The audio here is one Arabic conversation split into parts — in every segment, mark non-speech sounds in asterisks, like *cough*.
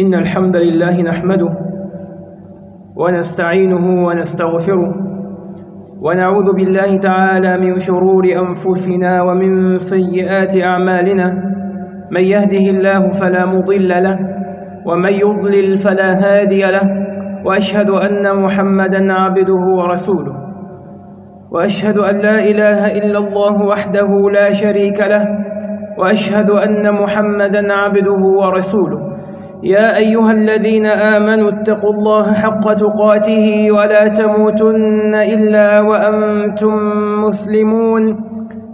إن الحمد لله نحمده ونستعينه ونستغفره ونعوذ بالله تعالى من شرور أنفسنا ومن سيئات أعمالنا من يهده الله فلا مضل له ومن يضلل فلا هادي له وأشهد أن محمدا عبده ورسوله وأشهد أن لا إله إلا الله وحده لا شريك له وأشهد أن محمدا عبده ورسوله يا أيها الذين آمنوا اتقوا الله حق تقاته ولا تموتن إلا وأنتم مسلمون.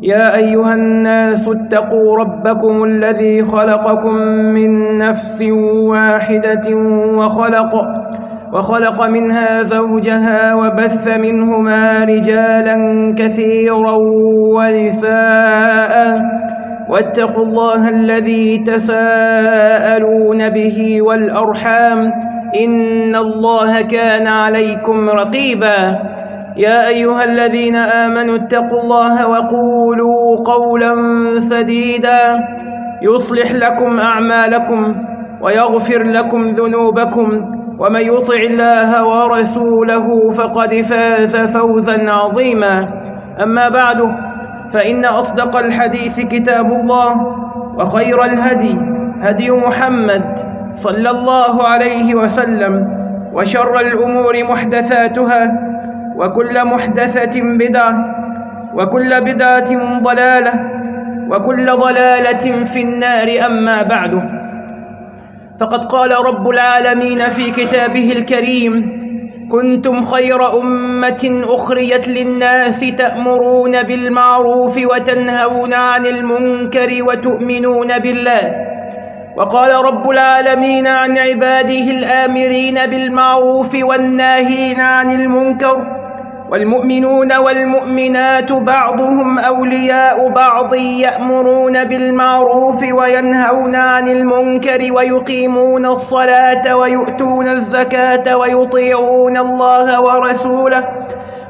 يا أيها الناس اتقوا ربكم الذي خلقكم من نفس واحدة وخلق وخلق منها زوجها وبث منهما رجالا كثيرا ونساء. واتقوا الله الذي تساءلون به والأرحام إن الله كان عليكم رقيبا. يا أيها الذين آمنوا اتقوا الله وقولوا قولا سديدا. يصلح لكم أعمالكم ويغفر لكم ذنوبكم. ومن يطع الله ورسوله فقد فاز فوزا عظيما. أما بعد فإن أصدق الحديث كتاب الله وخير الهدي هدي محمد صلى الله عليه وسلم وشر الأمور محدثاتها وكل محدثة بدعة وكل بدعة ضلالة وكل ضلالة في النار أما بعد فقد قال رب العالمين في كتابه الكريم كنتم خير أمة أخريت للناس تأمرون بالمعروف وتنهون عن المنكر وتؤمنون بالله. وقال رب العالمين عن عباده الآمرين بالمعروف والناهين عن المنكر. والمؤمنون والمؤمنات بعضهم أولياء بعض يأمرون بالمعروف وينهون عن المنكر ويقيمون الصلاة ويؤتون الزكاة ويطيعون الله ورسوله.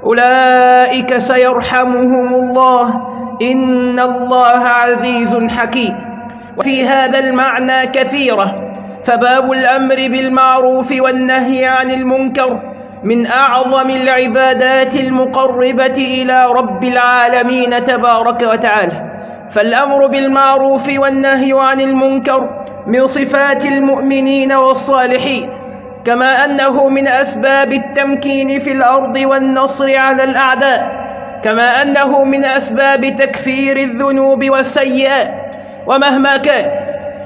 أولئك سيرحمهم الله. إن الله عزيز حكيم. وفي هذا المعنى كثيرة. فباب الأمر بالمعروف والنهي عن المنكر. من أعظم العبادات المقربة إلى رب العالمين تبارك وتعالى. فالأمر بالمعروف والنهي عن المنكر من صفات المؤمنين والصالحين كما أنه من أسباب التمكين في الأرض والنصر على الأعداء كما أنه من أسباب تكفير الذنوب والسيئات ومهما كان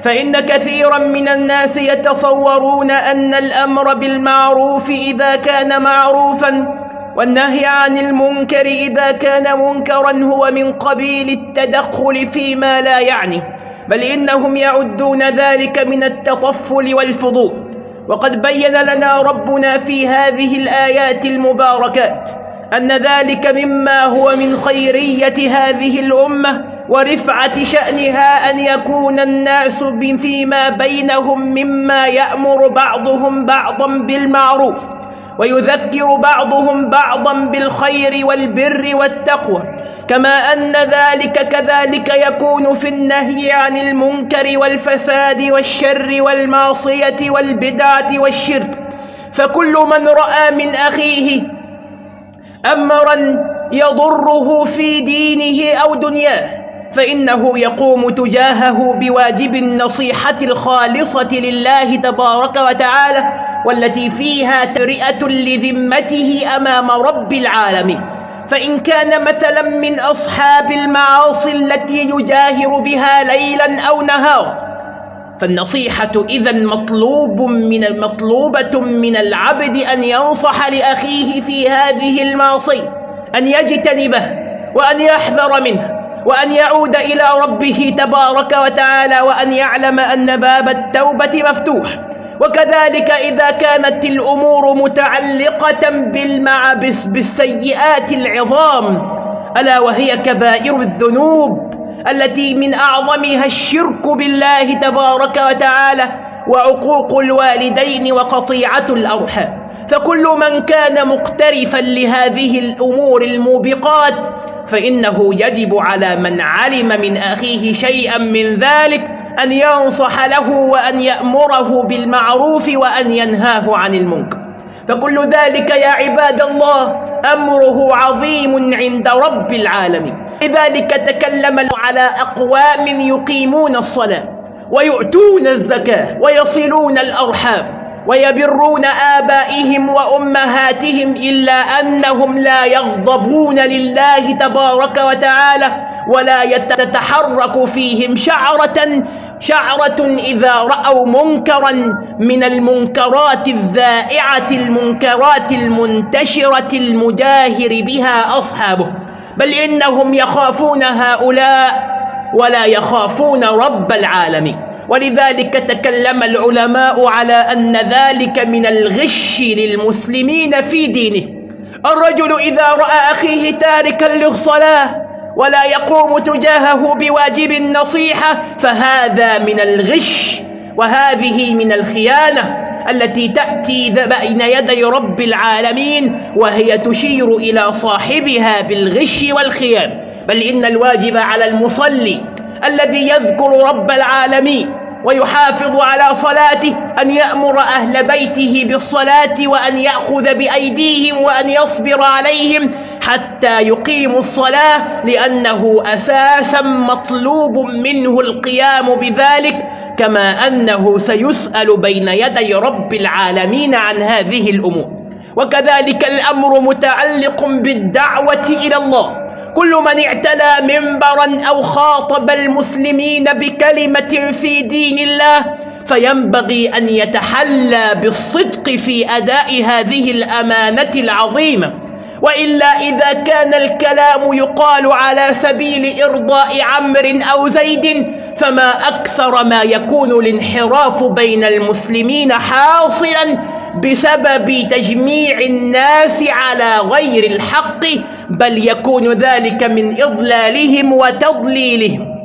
فإن كثيرا من الناس يتصورون أن الأمر بالمعروف إذا كان معروفا والنهي عن المنكر إذا كان منكرا هو من قبيل التدخل فيما لا يعني بل إنهم يعدون ذلك من التطفل والفضول وقد بين لنا ربنا في هذه الآيات المباركات أن ذلك مما هو من خيرية هذه الأمة ورفعة شأنها أن يكون الناس فيما بينهم مما يأمر بعضهم بعضا بالمعروف ويذكر بعضهم بعضا بالخير والبر والتقوى. كما أن ذلك كذلك يكون في النهي عن المنكر والفساد والشر والمعصية والبدعة والشرك. فكل من رأى من أخيه أمرا يضره في دينه أو دنياه فإنه يقوم تجاهه بواجب النصيحة الخالصة لله تبارك وتعالى والتي فيها ترئة لذمته أمام رب العالمين. فإن كان مثلا من أصحاب المعاصي التي يجاهر بها ليلا أو نهارا فالنصيحة إذا مطلوب من المطلوبة من العبد أن ينصح لأخيه في هذه المعصية أن يجتنبه وأن يحذر منه. وأن يعود إلى ربه تبارك وتعالى وأن يعلم أن باب التوبة مفتوح. وكذلك إذا كانت الأمور متعلقة بالمعبس بالسيئات العظام ألا وهي كبائر الذنوب التي من أعظمها الشرك بالله تبارك وتعالى وعقوق الوالدين وقطيعة الأرحام. فكل من كان مقترفا لهذه الأمور الموبقات فإنه يجب على من علم من أخيه شيئا من ذلك أن ينصح له وأن يأمره بالمعروف وأن ينهاه عن المنكر. فكل ذلك يا عباد الله أمره عظيم عند رب العالمين. لذلك تكلم على أقوام يقيمون الصلاة ويؤتون الزكاة ويصلون الأرحام. ويبرون آبائهم وأمهاتهم إلا أنهم لا يغضبون لله تبارك وتعالى ولا يتحرك فيهم شعرة شعرة إذا رأوا منكرا من المنكرات الذائعة المنكرات المنتشرة المجاهر بها أصحابه. بل إنهم يخافون هؤلاء ولا يخافون رب العالمين. ولذلك تكلم العلماء على أن ذلك من الغش للمسلمين في دينه. الرجل إذا رأى أخيه تاركا للصلاة ولا يقوم تجاهه بواجب النصيحة فهذا من الغش وهذه من الخيانة التي تأتي بين يدي رب العالمين وهي تشير إلى صاحبها بالغش والخيان. بل إن الواجب على المصلي الذي يذكر رب العالمين ويحافظ على صلاته أن يأمر أهل بيته بالصلاة وأن يأخذ بأيديهم وأن يصبر عليهم حتى يقيموا الصلاة لأنه أساسا مطلوب منه القيام بذلك كما أنه سيسأل بين يدي رب العالمين عن هذه الأمور. وكذلك الأمر متعلق بالدعوة إلى الله. كل من اعتلى منبرا أو خاطب المسلمين بكلمة في دين الله فينبغي أن يتحلى بالصدق في أداء هذه الأمانة العظيمة. وإلا إذا كان الكلام يقال على سبيل إرضاء عمر أو زيد فما أكثر ما يكون الانحراف بين المسلمين حاصلا بسبب تجميع الناس على غير الحق بل يكون ذلك من إضلالهم وتضليلهم.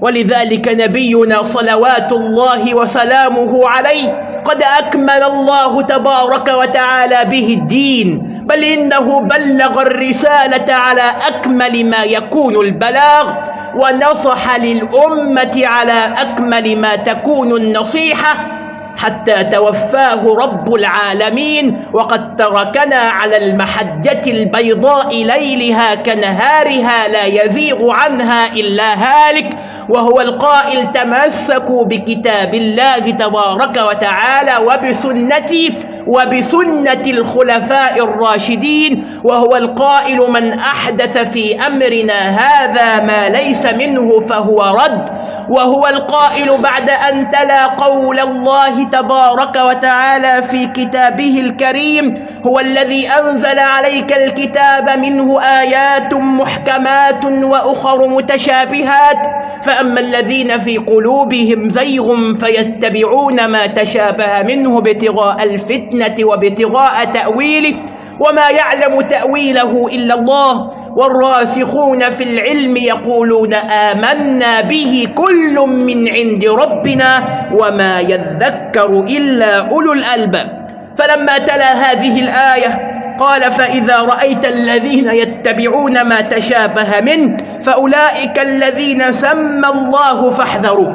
ولذلك نبينا صلوات الله وسلامه عليه قد أكمل الله تبارك وتعالى به الدين بل إنه بلغ الرسالة على أكمل ما يكون البلاغ ونصح للأمة على أكمل ما تكون النصيحة حتى توفاه رب العالمين وقد تركنا على المحجة البيضاء ليلها كنهارها لا يزيغ عنها إلا هالك وهو القائل تمسكوا بكتاب الله تبارك وتعالى وبسنتي وبسنة الخلفاء الراشدين وهو القائل من أحدث في أمرنا هذا ما ليس منه فهو رد وهو القائل بعد أن تلا قول الله تبارك وتعالى في كتابه الكريم هو الذي أنزل عليك الكتاب منه آيات محكمات وأخر متشابهات. فأما الذين في قلوبهم زيغ فيتبعون ما تشابه منه ابتغاء الفتنة وابتغاء تأويله وما يعلم تأويله إلا الله. والراسخون في العلم يقولون آمنا به كل من عند ربنا وما يذكر إلا أولو الألباب. فلما تلا هذه الآية قال فإذا رأيت الذين يتبعون ما تشابه منه فأولئك الذين سمى الله فاحذروه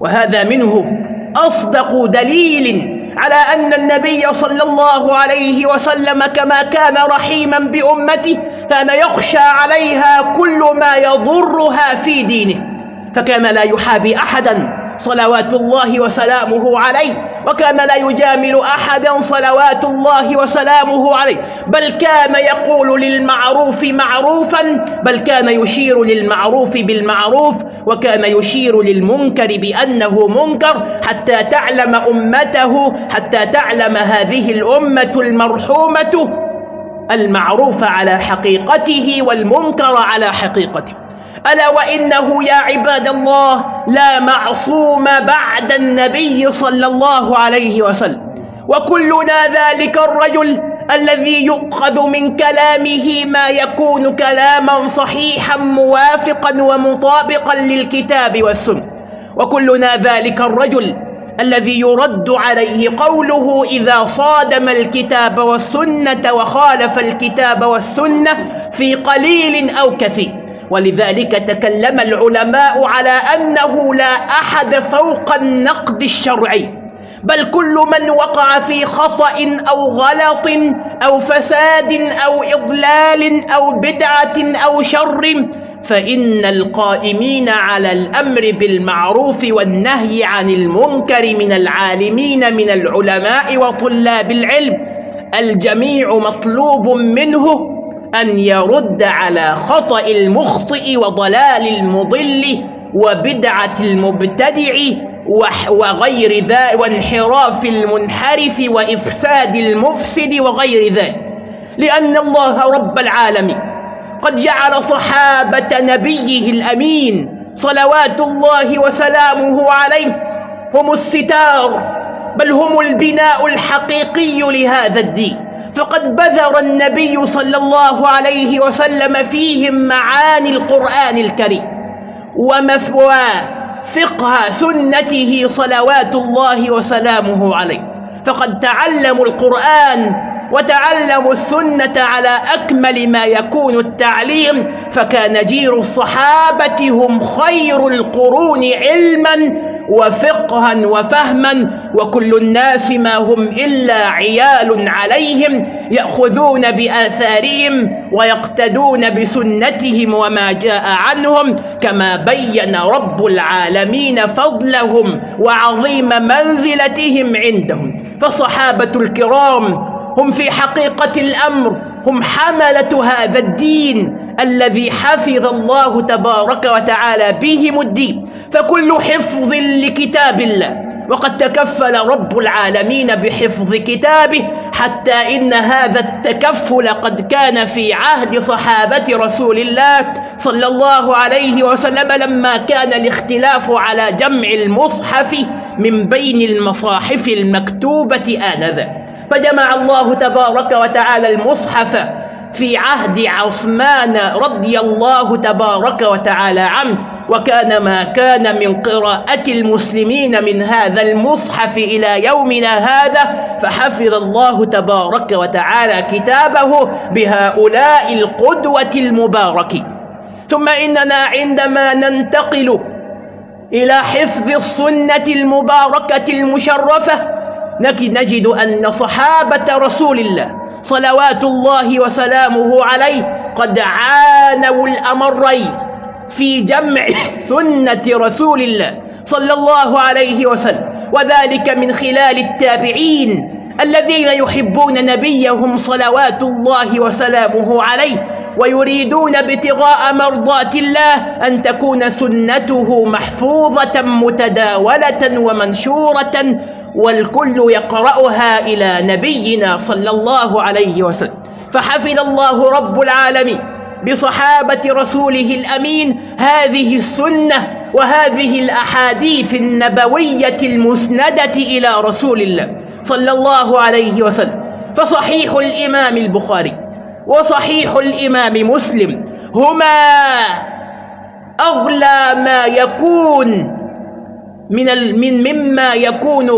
وهذا منه أصدق دليل على أن النبي صلى الله عليه وسلم كما كان رحيما بأمته كان يخشى عليها كل ما يضرها في دينه فكان لا يحابي أحدا صلوات الله وسلامه عليه وكان لا يجامل أحدا صلوات الله وسلامه عليه بل كان يقول للمعروف معروفا بل كان يشير للمعروف بالمعروف وكان يشير للمنكر بأنه منكر حتى تعلم أمته حتى تعلم هذه الأمة المرحومة المعروف على حقيقته والمنكر على حقيقته. ألا وإنه يا عباد الله لا معصوم بعد النبي صلى الله عليه وسلم. وكلنا ذلك الرجل الذي يؤخذ من كلامه ما يكون كلاما صحيحا موافقا ومطابقا للكتاب والسنة. وكلنا ذلك الرجل الذي يرد عليه قوله إذا صادم الكتاب والسنة وخالف الكتاب والسنة في قليل أو كثير. ولذلك تكلم العلماء على أنه لا أحد فوق النقد الشرعي بل كل من وقع في خطأ أو غلط أو فساد أو إضلال أو بدعة أو شر فإن القائمين على الأمر بالمعروف والنهي عن المنكر من العالمين من العلماء وطلاب العلم الجميع مطلوب منه أن يرد على خطأ المخطئ وضلال المضل وبدعة المبتدع وغير ذلك وانحراف المنحرف وإفساد المفسد وغير ذلك. لأن الله رب العالمين قد جعل صحابة نبيه الأمين صلوات الله وسلامه عليه هم الستار بل هم البناء الحقيقي لهذا الدين. فقد بذر النبي صلى الله عليه وسلم فيهم معاني القرآن الكريم ومفوى فقه سنته صلوات الله وسلامه عليه. فقد تعلموا القرآن وتعلموا السنة على أكمل ما يكون التعليم فكان جير الصحابة هم خير القرون علما وفقها وفهما وكل الناس ما هم إلا عيال عليهم يأخذون بآثارهم ويقتدون بسنتهم وما جاء عنهم كما بين رب العالمين فضلهم وعظيم منزلتهم عندهم. فصحابة الكرام هم في حقيقة الأمر هم حملة هذا الدين الذي حفظ الله تبارك وتعالى بهم الدين. فكل حفظ لكتاب الله وقد تكفل رب العالمين بحفظ كتابه حتى إن هذا التكفل قد كان في عهد صحابة رسول الله صلى الله عليه وسلم لما كان الاختلاف على جمع المصحف من بين المصاحف المكتوبة آنذا فجمع الله تبارك وتعالى المصحف في عهد عثمان رضي الله تبارك وتعالى عنه وكان ما كان من قراءة المسلمين من هذا المصحف إلى يومنا هذا فحفظ الله تبارك وتعالى كتابه بهؤلاء القدوة المبارك. ثم إننا عندما ننتقل إلى حفظ السنة المباركة المشرفة نجد أن صحابة رسول الله صلوات الله وسلامه عليه قد عانوا الأمرين في جمع *coughs* سنة رسول الله صلى الله عليه وسلم وذلك من خلال التابعين الذين يحبون نبيهم صلوات الله وسلامه عليه ويريدون ابتغاء مرضات الله أن تكون سنته محفوظة متداولة ومنشورة والكل يقرأها إلى نبينا صلى الله عليه وسلم. فحفظ الله رب العالمين بصحابة رسوله الأمين هذه السنة وهذه الأحاديث النبوية المسندة إلى رسول الله صلى الله عليه وسلم. فصحيح الإمام البخاري وصحيح الإمام مسلم هما أغلى ما يكون من من مما يكون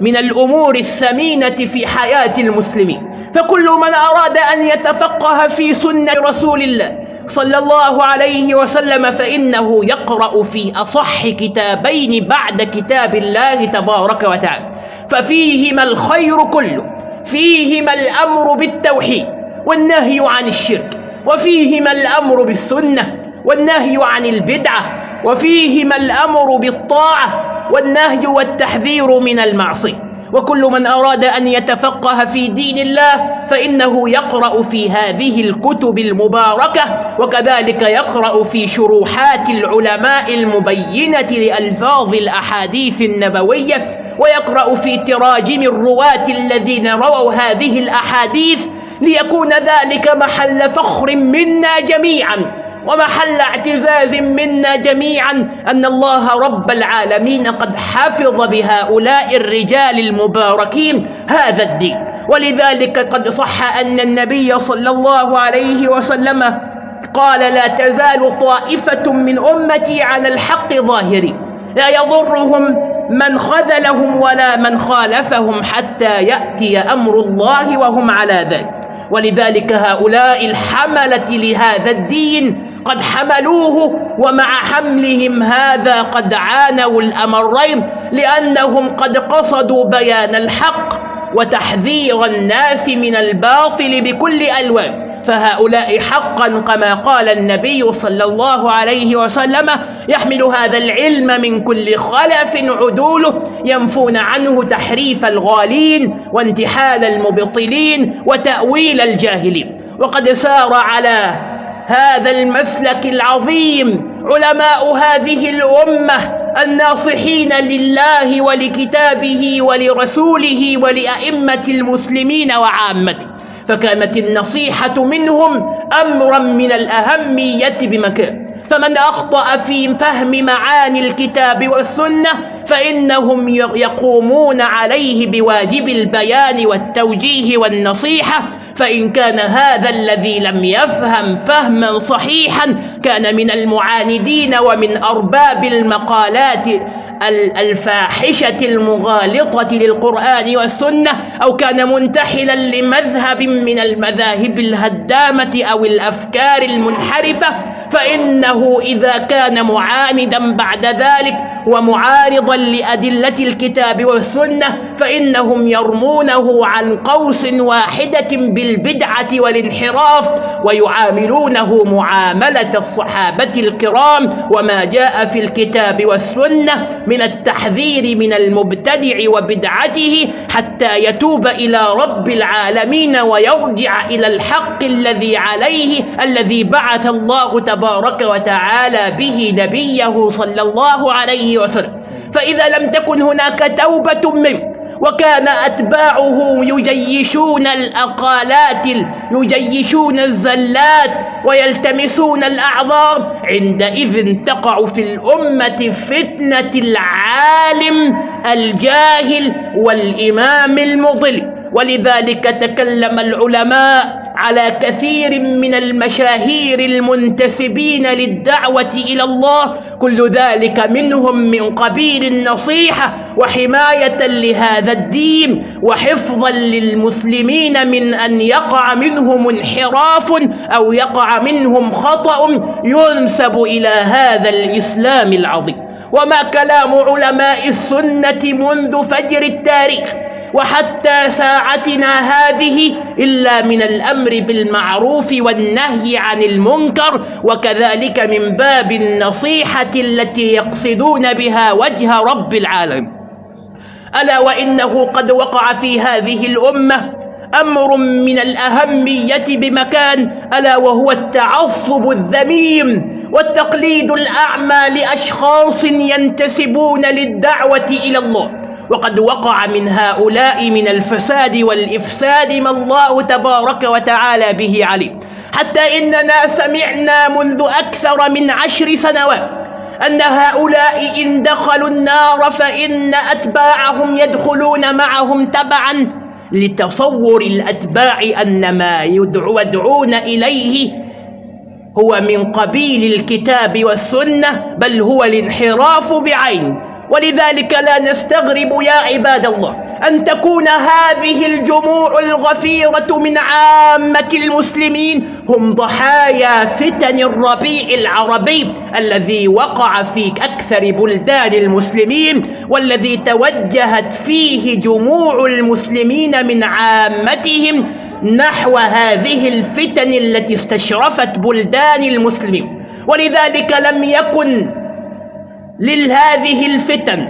من الأمور الثمينة في حياة المسلمين. فكل من أراد أن يتفقه في سنة رسول الله صلى الله عليه وسلم فإنه يقرأ في أصح كتابين بعد كتاب الله تبارك وتعالى. ففيهما الخير كله فيهما الأمر بالتوحيد والنهي عن الشرك وفيهما الأمر بالسنة والنهي عن البدعة وفيهما الأمر بالطاعة والنهي والتحذير من المعصية. وكل من أراد أن يتفقه في دين الله فإنه يقرأ في هذه الكتب المباركة وكذلك يقرأ في شروحات العلماء المبينة لألفاظ الأحاديث النبوية ويقرأ في تراجم الرواة الذين رووا هذه الأحاديث ليكون ذلك محل فخر منا جميعاً. ومحل اعتزاز منا جميعا أن الله رب العالمين قد حفظ بهؤلاء الرجال المباركين هذا الدين. ولذلك قد صح أن النبي صلى الله عليه وسلم قال لا تزال طائفة من أمتي على الحق ظاهرين. لا يضرهم من خذلهم ولا من خالفهم حتى يأتي أمر الله وهم على ذلك. ولذلك هؤلاء الحملة لهذا الدين قد حملوه ومع حملهم هذا قد عانوا الأمرين لأنهم قد قصدوا بيان الحق وتحذير الناس من الباطل بكل ألوان فهؤلاء حقا كما قال النبي صلى الله عليه وسلم يحمل هذا العلم من كل خلف عدوله ينفون عنه تحريف الغالين وانتحال المبطلين وتأويل الجاهلين وقد سار على هذا المسلك العظيم. علماء هذه الأمة الناصحين لله ولكتابه ولرسوله ولأئمة المسلمين وعامته. فكانت النصيحة منهم أمرا من الأهمية بمكان. فمن أخطأ في فهم معاني الكتاب والسنة فإنهم يقومون عليه بواجب البيان والتوجيه والنصيحة فإن كان هذا الذي لم يفهم فهما صحيحا كان من المعاندين ومن أرباب المقالات الفاحشة المغالطة للقرآن والسنة أو كان منتحلا لمذهب من المذاهب الهدامة أو الأفكار المنحرفة. فإنه إذا كان معاندا بعد ذلك ومعارضا لأدلة الكتاب والسنة فإنهم يرمونه عن قوس واحدة بالبدعة والانحراف ويعاملونه معاملة الصحابة الكرام وما جاء في الكتاب والسنة من التحذير من المبتدع وبدعته حتى يتوب إلى رب العالمين ويرجع إلى الحق الذي عليه الذي بعث الله تبارك تبارك وتعالى به نبيه صلى الله عليه وسلم. فإذا لم تكن هناك توبة منه وكان أتباعه يجيشون الأقالات يجيشون الزلات ويلتمسون الأعذار عندئذ تقع في الأمة فتنة العالم الجاهل والإمام المضل. ولذلك تكلم العلماء على كثير من المشاهير المنتسبين للدعوة إلى الله كل ذلك منهم من قبيل النصيحة وحماية لهذا الدين وحفظا للمسلمين من أن يقع منهم انحراف أو يقع منهم خطأ ينسب إلى هذا الإسلام العظيم. وما كلام علماء السنة منذ فجر التاريخ وحتى ساعتنا هذه إلا من الأمر بالمعروف والنهي عن المنكر وكذلك من باب النصيحة التي يقصدون بها وجه رب العالم ألا وإنه قد وقع في هذه الأمة أمر من الأهمية بمكان ألا وهو التعصب الذميم والتقليد الأعمى لأشخاص ينتسبون للدعوة إلى الله. وقد وقع من هؤلاء من الفساد والإفساد ما الله تبارك وتعالى به عليه حتى إننا سمعنا منذ أكثر من عشر سنوات أن هؤلاء إن دخلوا النار فإن أتباعهم يدخلون معهم تبعا لتصور الأتباع أن ما يدعون إليه هو من قبيل الكتاب والسنة بل هو الانحراف بعين. ولذلك لا نستغرب يا عباد الله أن تكون هذه الجموع الغفيرة من عامة المسلمين هم ضحايا فتن الربيع العربي الذي وقع في أكثر بلدان المسلمين والذي توجهت فيه جموع المسلمين من عامتهم نحو هذه الفتن التي استشرفت بلدان المسلمين. ولذلك لم يكن لهذه الفتن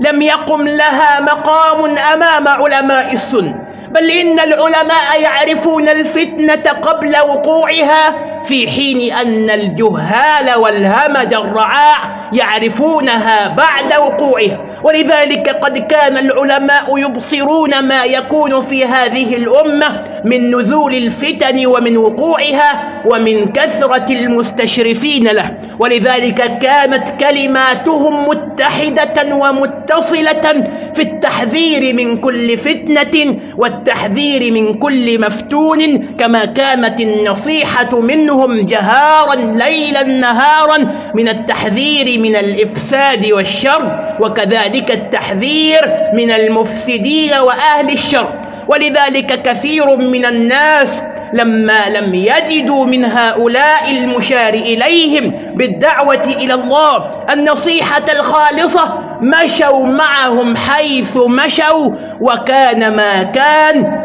لم يقم لها مقام أمام علماء السنة بل إن العلماء يعرفون الفتنة قبل وقوعها في حين أن الجهال والهمج الرعاع يعرفونها بعد وقوعها. ولذلك قد كان العلماء يبصرون ما يكون في هذه الأمة من نزول الفتن ومن وقوعها ومن كثرة المستشرفين له. ولذلك كانت كلماتهم متحدة ومتصلة في التحذير من كل فتنة والتحذير من كل مفتون كما كانت النصيحة منهم جهارا ليلا نهارا من التحذير من الإفساد والشر وكذلك التحذير من المفسدين وأهل الشر. ولذلك كثير من الناس لما لم يجدوا من هؤلاء المشار إليهم بالدعوة إلى الله النصيحة الخالصة مشوا معهم حيث مشوا وكان ما كان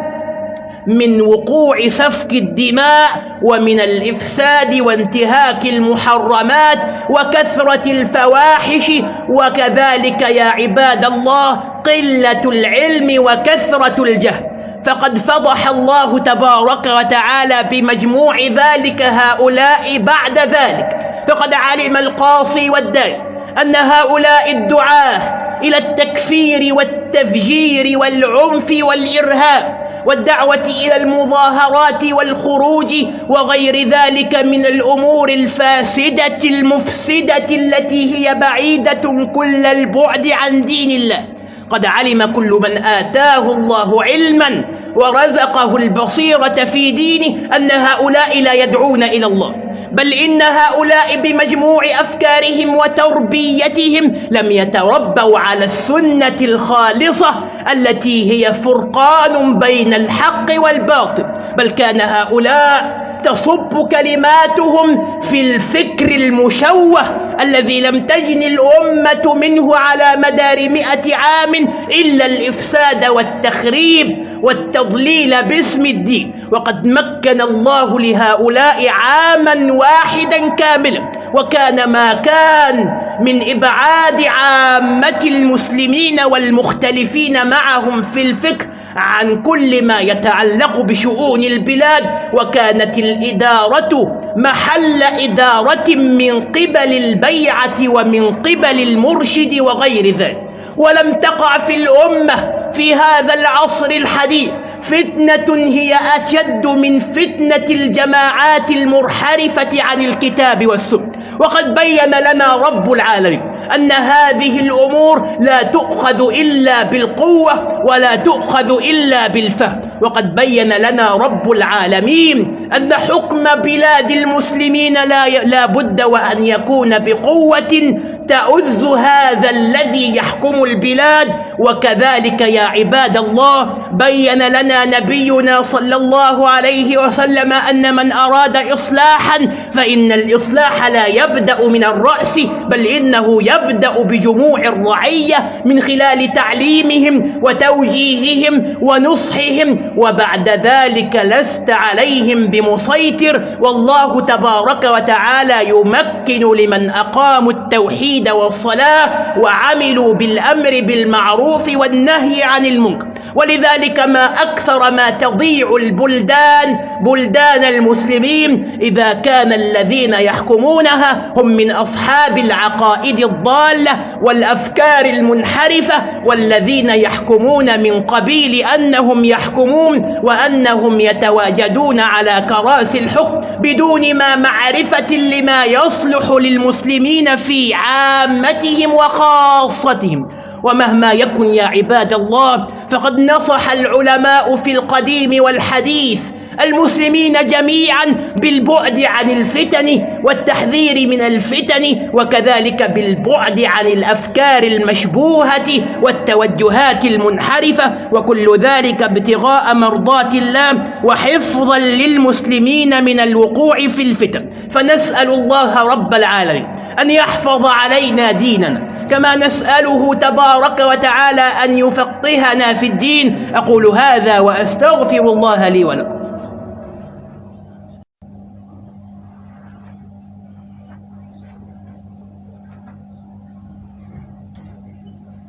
من وقوع سفك الدماء ومن الإفساد وانتهاك المحرمات وكثرة الفواحش. وكذلك يا عباد الله قلة العلم وكثرة الجهل. فقد فضح الله تبارك وتعالى بمجموع ذلك هؤلاء بعد ذلك. فقد علم القاصي والداعي أن هؤلاء الدعاة إلى التكفير والتفجير والعنف والإرهاب والدعوة إلى المظاهرات والخروج وغير ذلك من الأمور الفاسدة المفسدة التي هي بعيدة كل البعد عن دين الله. قد علم كل من آتاه الله علما ورزقه البصيرة في دينه أن هؤلاء لا يدعون إلى الله. بل إن هؤلاء بمجموع أفكارهم وتربيتهم لم يتربوا على السنة الخالصة التي هي فرقان بين الحق والباطل بل كان هؤلاء تصب كلماتهم في الفكر المشوه الذي لم تجن الأمة منه على مدار مئة عام إلا الإفساد والتخريب والتضليل باسم الدين. وقد مكن الله لهؤلاء عاما واحدا كاملا وكان ما كان من إبعاد عامة المسلمين والمختلفين معهم في الفكر عن كل ما يتعلق بشؤون البلاد. وكانت الإدارة محل إدارة من قبل البيعة ومن قبل المرشد وغير ذلك. ولم تقع في الأمة في هذا العصر الحديث فتنة هي أشد من فتنة الجماعات المرحرفة عن الكتاب والسنة. وقد بين لنا رب العالمين أن هذه الأمور لا تؤخذ إلا بالقوة ولا تؤخذ إلا بالفهم. وقد بين لنا رب العالمين أن حكم بلاد المسلمين لا, لا بد وأن يكون بقوة تؤز هذا الذي يحكم البلاد وكذلك يا عباد الله بين لنا نبينا صلى الله عليه وسلم أن من أراد إصلاحا فإن الإصلاح لا يبدأ من الرأس بل إنه يبدأ بجموع الرعية من خلال تعليمهم وتوجيههم ونصحهم وبعد ذلك لست عليهم بمسيطر والله تبارك وتعالى يمكن لمن أقاموا التوحيد والصلاة وعملوا بالأمر بالمعروف والنهي عن المنكر. ولذلك ما أكثر ما تضيع البلدان بلدان المسلمين إذا كان الذين يحكمونها هم من أصحاب العقائد الضالة والأفكار المنحرفة والذين يحكمون من قبيل أنهم يحكمون وأنهم يتواجدون على كراسي الحكم بدون ما معرفة لما يصلح للمسلمين في عامتهم وخاصتهم. ومهما يكن يا عباد الله فقد نصح العلماء في القديم والحديث المسلمين جميعا بالبعد عن الفتن والتحذير من الفتن وكذلك بالبعد عن الأفكار المشبوهة والتوجهات المنحرفة وكل ذلك ابتغاء مرضات الله وحفظا للمسلمين من الوقوع في الفتن. فنسأل الله رب العالمين أن يحفظ علينا ديننا كما نسأله تبارك وتعالى أن يفقهنا في الدين. أقول هذا وأستغفر الله لي ولكم.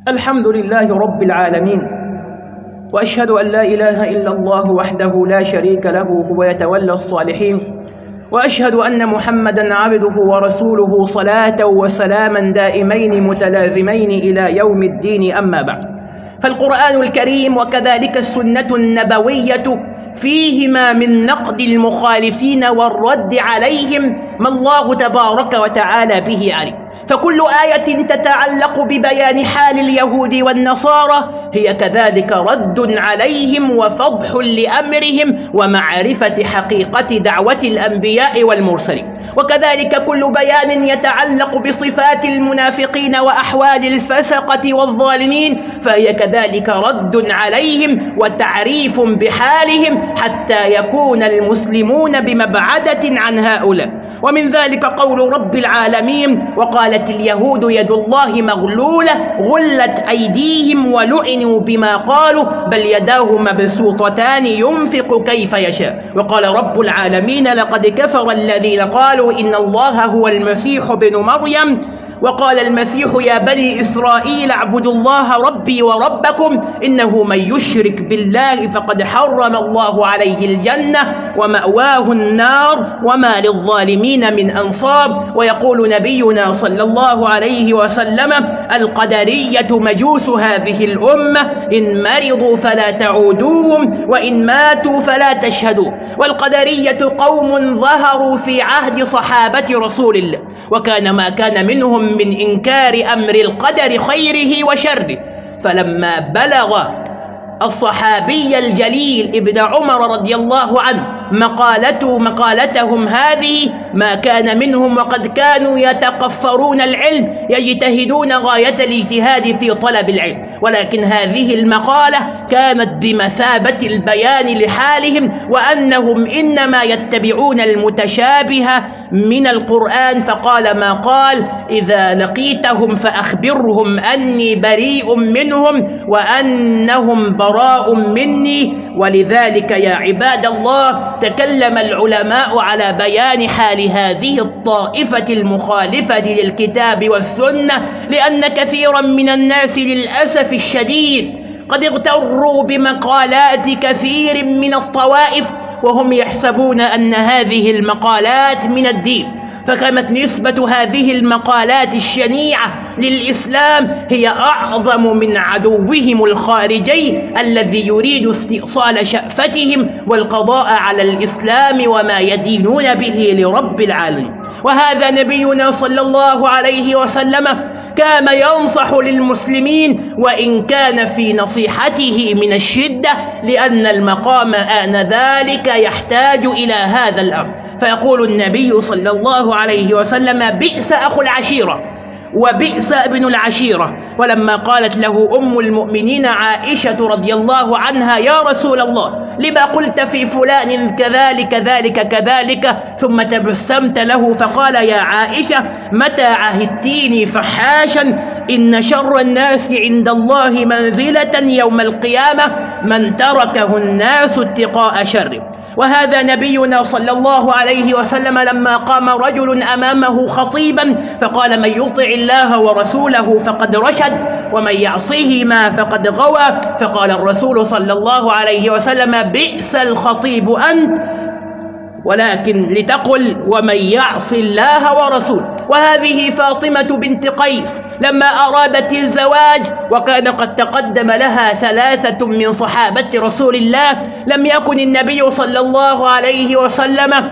الحمد لله رب العالمين وأشهد أن لا إله إلا الله وحده لا شريك له هو يتولى الصالحين وأشهد أن محمدا عبده ورسوله صلاة وسلاما دائمين متلازمين إلى يوم الدين أما بعد. فالقرآن الكريم وكذلك السنة النبوية فيهما من نقد المخالفين والرد عليهم ما الله تبارك وتعالى به عليم. فكل آية تتعلق ببيان حال اليهود والنصارى هي كذلك رد عليهم وفضح لأمرهم ومعرفة حقيقة دعوة الأنبياء والمرسلين. وكذلك كل بيان يتعلق بصفات المنافقين وأحوال الفسقة والظالمين فهي كذلك رد عليهم وتعريف بحالهم حتى يكون المسلمون بمبعدة عن هؤلاء. ومن ذلك قول رب العالمين وقالت اليهود يد الله مغلولة غلت أيديهم ولعنوا بما قالوا بل يداه مبسوطتان ينفق كيف يشاء. وقال رب العالمين لقد كفر الذين قالوا إن الله هو المسيح بن مريم وقال المسيح يا بني إسرائيل اعبدوا الله ربي وربكم إنه من يشرك بالله فقد حرم الله عليه الجنة ومأواه النار وما للظالمين من أنصار ويقول نبينا صلى الله عليه وسلم القدرية مجوس هذه الأمة إن مرضوا فلا تعودوهم وإن ماتوا فلا تشهدوا والقدرية قوم ظهروا في عهد صحابة رسول الله وكان ما كان منهم من إنكار أمر القدر خيره وشره. فلما بلغ الصحابي الجليل ابن عمر رضي الله عنه مقالته مقالتهم هذه ما كان منهم وقد كانوا يتقفرون العلم يجتهدون غاية الاجتهاد في طلب العلم. ولكن هذه المقالة كانت بمثابة البيان لحالهم وأنهم إنما يتبعون المتشابه من القرآن فقال ما قال؟ إذا لقيتهم فأخبرهم أني بريء منهم وأنهم براء مني. ولذلك يا عباد الله تكلم العلماء على بيان حال هذه الطائفة المخالفة للكتاب والسنة لأن كثيرا من الناس للأسف الشديد. قد اغتروا بمقالات كثير من الطوائف وهم يحسبون أن هذه المقالات من الدين. فكانت نسبة هذه المقالات الشنيعة للإسلام هي أعظم من عدوهم الخارجي الذي يريد استئصال شأفتهم والقضاء على الإسلام وما يدينون به لرب العالمين. وهذا نبينا صلى الله عليه وسلم كان ينصح للمسلمين وإن كان في نصيحته من الشدة لأن المقام آنذاك يحتاج إلى هذا الأمر. فيقول النبي صلى الله عليه وسلم بئس أخو العشيرة وبئس ابن العشيرة. ولما قالت له أم المؤمنين عائشة رضي الله عنها يا رسول الله لما قلت في فلان كذلك ذلك كذلك ثم تبسمت له فقال يا عائشة متى عهدتيني فحاشا إن شر الناس عند الله منزلة يوم القيامة من تركه الناس اتقاء شره وهذا نبينا صلى الله عليه وسلم لما قام رجل أمامه خطيبا فقال من يطع الله ورسوله فقد رشد ومن يعصيهما فقد غوى. فقال الرسول صلى الله عليه وسلم بئس الخطيب أنت ولكن لتقل ومن يعص الله ورسوله. وهذه فاطمة بنت قيس لما أرادت الزواج وكان قد تقدم لها ثلاثة من صحابة رسول الله لم يكن النبي صلى الله عليه وسلم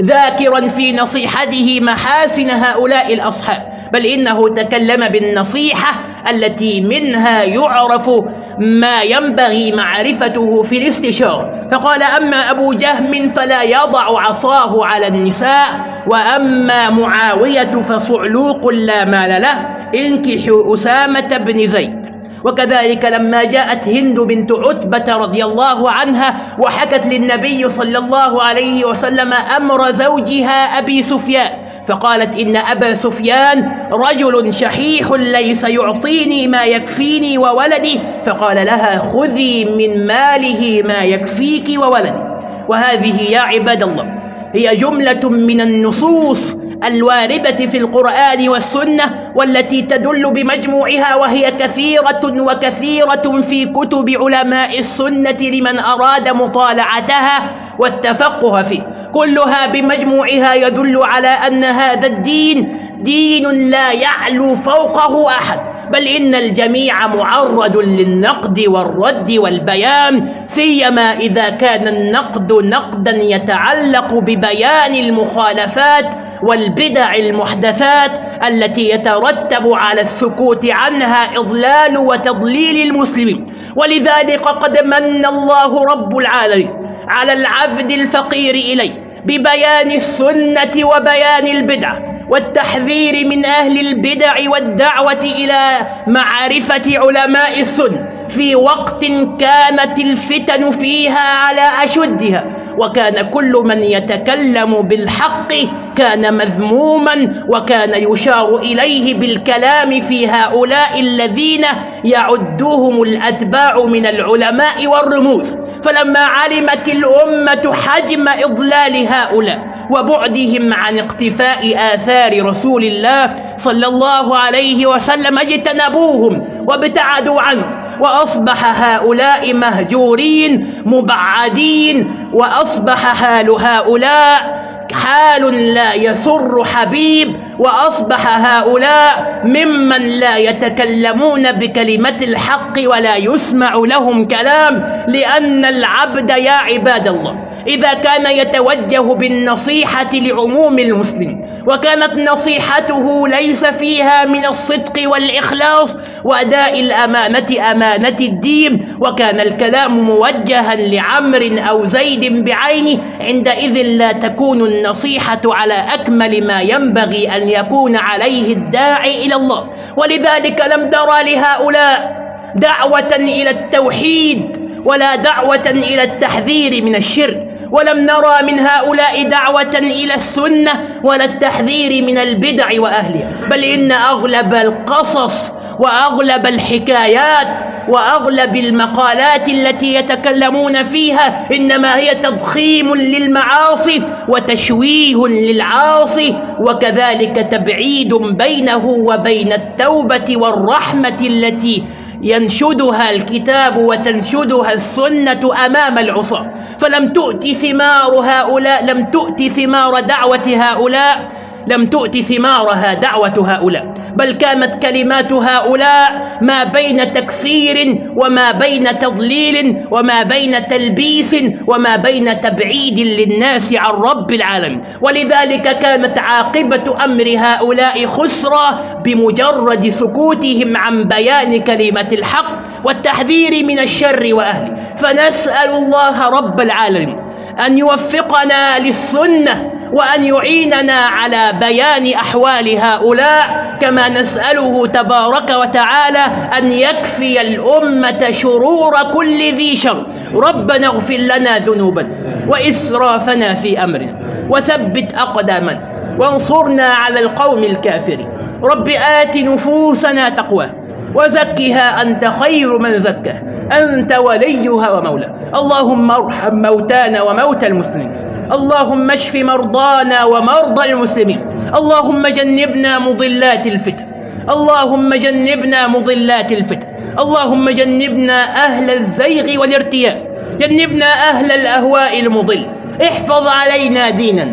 ذاكرا في نصيحته محاسن هؤلاء الأصحاب بل إنه تكلم بالنصيحة التي منها يعرف ما ينبغي معرفته في الاستشارة فقال أما أبو جهم فلا يضع عصاه على النساء وأما معاوية فصعلوق لا مال له انكحوا أسامة بن زيد. وكذلك لما جاءت هند بنت عتبة رضي الله عنها وحكت للنبي صلى الله عليه وسلم أمر زوجها أبي سفيان. فقالت إن أبا سفيان رجل شحيح ليس يعطيني ما يكفيني وولدي. فقال لها خذي من ماله ما يكفيك وولدي. وهذه يا عباد الله هي جملة من النصوص الواردة في القرآن والسنة والتي تدل بمجموعها وهي كثيرة وكثيرة في كتب علماء السنة لمن أراد مطالعتها والتفقه فيه. كلها بمجموعها يدل على أن هذا الدين دين لا يعلو فوقه أحد بل إن الجميع معرض للنقد والرد والبيان سيما إذا كان النقد نقدا يتعلق ببيان المخالفات والبدع المحدثات التي يترتب على السكوت عنها إضلال وتضليل المسلمين. ولذلك قد من الله رب العالمين على العبد الفقير إليه ببيان السنة وبيان البدعة والتحذير من أهل البدع والدعوة إلى معرفة علماء السنة في وقت كانت الفتن فيها على أشدها وكان كل من يتكلم بالحق كان مذموما وكان يشار إليه بالكلام في هؤلاء الذين يعدوهم الأتباع من العلماء والرموز فلما علمت الأمة حجم إضلال هؤلاء وبعدهم عن اقتفاء آثار رسول الله صلى الله عليه وسلم اجتنبوهم وابتعدوا عنه وأصبح هؤلاء مهجورين مبعدين وأصبح حال هؤلاء حال لا يسر حبيب وأصبح هؤلاء ممن لا يتكلمون بكلمة الحق ولا يسمع لهم كلام لأن العبد يا عباد الله. إذا كان يتوجه بالنصيحة لعموم المسلمين وكانت نصيحته ليس فيها من الصدق والإخلاص وأداء الأمانة أمانة الدين وكان الكلام موجها لعمر أو زيد بعينه عندئذ لا تكون النصيحة على أكمل ما ينبغي أن يكون عليه الداعي إلى الله. ولذلك لم ترى لهؤلاء دعوة إلى التوحيد ولا دعوة إلى التحذير من الشرك. ولم نرى من هؤلاء دعوة إلى السنة ولا التحذير من البدع وأهلها. بل إن أغلب القصص وأغلب الحكايات وأغلب المقالات التي يتكلمون فيها إنما هي تضخيم للمعاصي وتشويه للعاصي وكذلك تبعيد بينه وبين التوبة والرحمة التي ينشدها الكتاب وتنشدها السنة أمام العصاة. فلم تؤت ثمار هؤلاء لم تؤت ثمار دعوة هؤلاء لم تؤت ثمارها دعوة هؤلاء. بل كانت كلمات هؤلاء ما بين تكفير وما بين تضليل وما بين تلبيس وما بين تبعيد للناس عن رب العالمين. ولذلك كانت عاقبة أمر هؤلاء خسرى بمجرد سكوتهم عن بيان كلمة الحق والتحذير من الشر وأهله. فنسأل الله رب العالمين أن يوفقنا للسنة وأن يعيننا على بيان أحوال هؤلاء كما نسأله تبارك وتعالى أن يكفي الأمة شرور كل ذي شر. ربنا اغفر لنا ذنوبنا وإسرافنا في أمرنا وثبت أقدامنا وانصرنا على القوم الكافرين. رب آت نفوسنا تقوى وزكها أنت خير من زكاه أنت وليها ومولاها اللهم ارحم موتانا وموتى المسلمين. اللهم اشف مرضانا ومرضى المسلمين. اللهم جنبنا مضلات الفتن. اللهم جنبنا مضلات الفتن. اللهم جنبنا أهل الزيغ والارتياء. جنبنا أهل الأهواء المضل. احفظ علينا دينا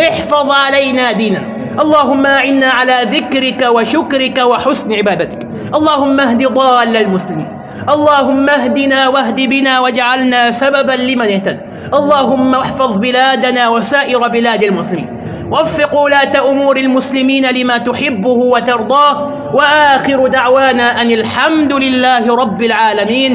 احفظ علينا دينا اللهم أعنا على ذكرك وشكرك وحسن عبادتك. اللهم اهد ضال المسلمين. اللهم اهدنا واهد بنا واجعلنا سببا لمن اهتدى اللهم احفظ بلادنا وسائر بلاد المسلمين. وفق ولاة أمور المسلمين لما تحبه وترضاه. وآخر دعوانا أن الحمد لله رب العالمين.